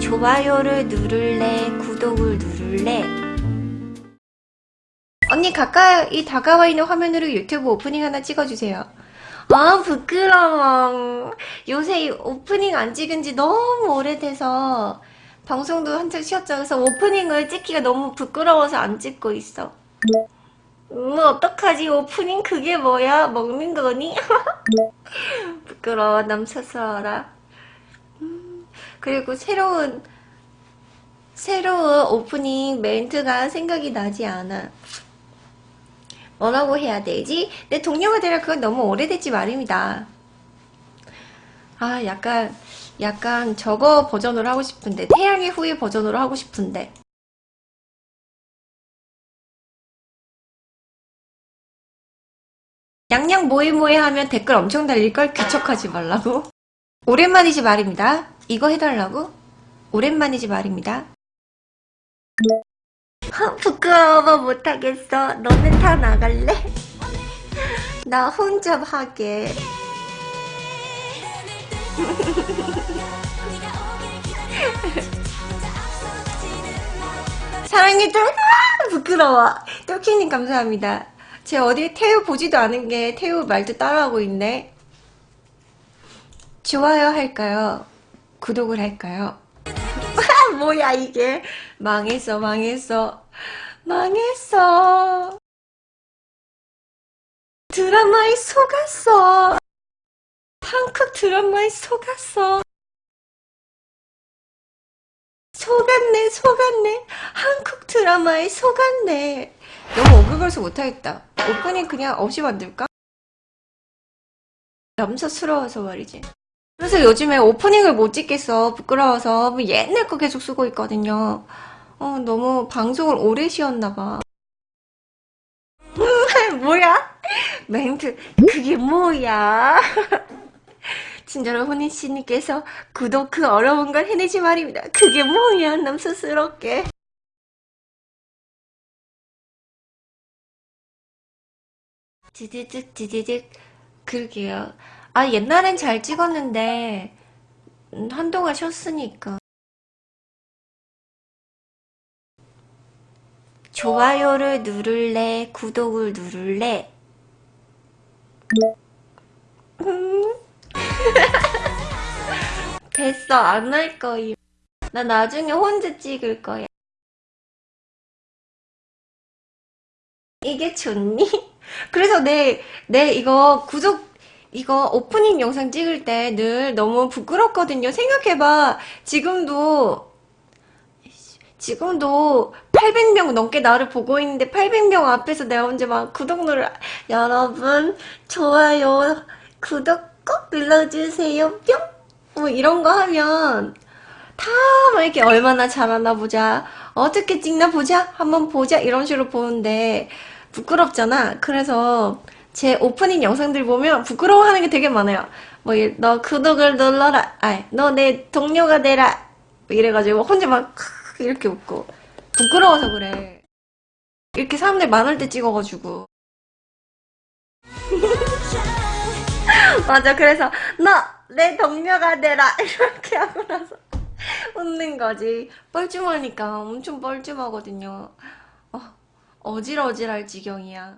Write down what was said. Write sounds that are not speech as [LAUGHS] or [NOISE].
좋아요를 누를래 구독을 누를래? 언니 가까이 다가와 있는 화면으로 유튜브 오프닝 하나 찍어주세요. 아 부끄러워. 요새 이 오프닝 안 찍은 지 너무 오래돼서 방송도 한창 쉬었죠. 그래서 오프닝을 찍기가 너무 부끄러워서 안 찍고 있어. 음 어떡하지? 오프닝 그게 뭐야? 먹는 거니? [LAUGHS] 부끄러워. 남사스러워라. 음, 그리고 새로운 새로운 오프닝 멘트가 생각이 나지 않아. 뭐라고 해야 되지? 내 동료가 되라 그건 너무 오래됐지 말입니다. 아 약간 약간 저거 버전으로 하고 싶은데 태양의 후예 버전으로 하고 싶은데. 양양 모에 모에 하면 댓글 엄청 달릴걸? 귀척하지 말라고? 오랜만이지 말입니다 이거 해달라고? 오랜만이지 말입니다. 부끄러워 못하겠어. 너는 다 나갈래? 나 혼자 하게. 사랑해 좀 부끄러워. 똘키님 감사합니다. 제 어디 태우 보지도 않은 게 태우 말도 따라하고 있네. 좋아요 할까요? 구독을 할까요? [LAUGHS] 뭐야 이게? 망했어 망했어. 망했어. 드라마에 속았어. 한국 드라마에 속았어. 속았네 속았네. 한국 드라마에 속았네. 너무 오글거려서 못하겠다. 오프닝 그냥 없이 만들까? 염소스러워서 말이지 그래서 요즘에 오프닝을 못 찍겠어. 부끄러워서. 뭐 옛날 거 계속 쓰고 있거든요. 어 너무 방송을 오래 쉬었나봐. [LAUGHS] 뭐야? 멘트. 그게 뭐야? [LAUGHS] 친절한 혼인씨님께서 구독 그 어려운 걸 해내지 말입니다. 그게 뭐야? 남스스럽게. 지지직 지지직. 그러게요 아 옛날엔 잘 찍었는데 음, 한동안 쉬었으니까. 좋아요를 누를래? 구독을 누를래? 음. [LAUGHS] 됐어. 안 할 거임. 나 나중에 혼자 찍을 거야. 이게 좋니? [LAUGHS] 그래서 내, 내 이거 구독, 이거 오프닝 영상 찍을 때 늘 너무 부끄럽거든요. 생각해봐. 지금도, 지금도 800명 넘게 나를 보고 있는데 800명 앞에서 내가 혼자 막 구독 누를, 여러분, 좋아요, 구독 꼭 눌러주세요. 뿅! 뭐 이런 거 하면 다 막 이렇게 얼마나 잘하나 보자. 어떻게 찍나 보자. 한번 보자. 이런 식으로 보는데 부끄럽잖아. 그래서 제 오프닝 영상들 보면 부끄러워하는 게 되게 많아요. 뭐 너 구독을 눌러라. 너내 동료가 되라. 뭐 이래가지고 혼자 막 이렇게 웃고 부끄러워서 그래. 이렇게 사람들 많을 때 찍어가지고 [LAUGHS] 맞아 그래서 너 내 동료가 되라 [LAUGHS] 이렇게 하고 나서 웃는 거지 뻘쭘하니까 엄청 뻘쭘하거든요 어, 어질어질할 지경이야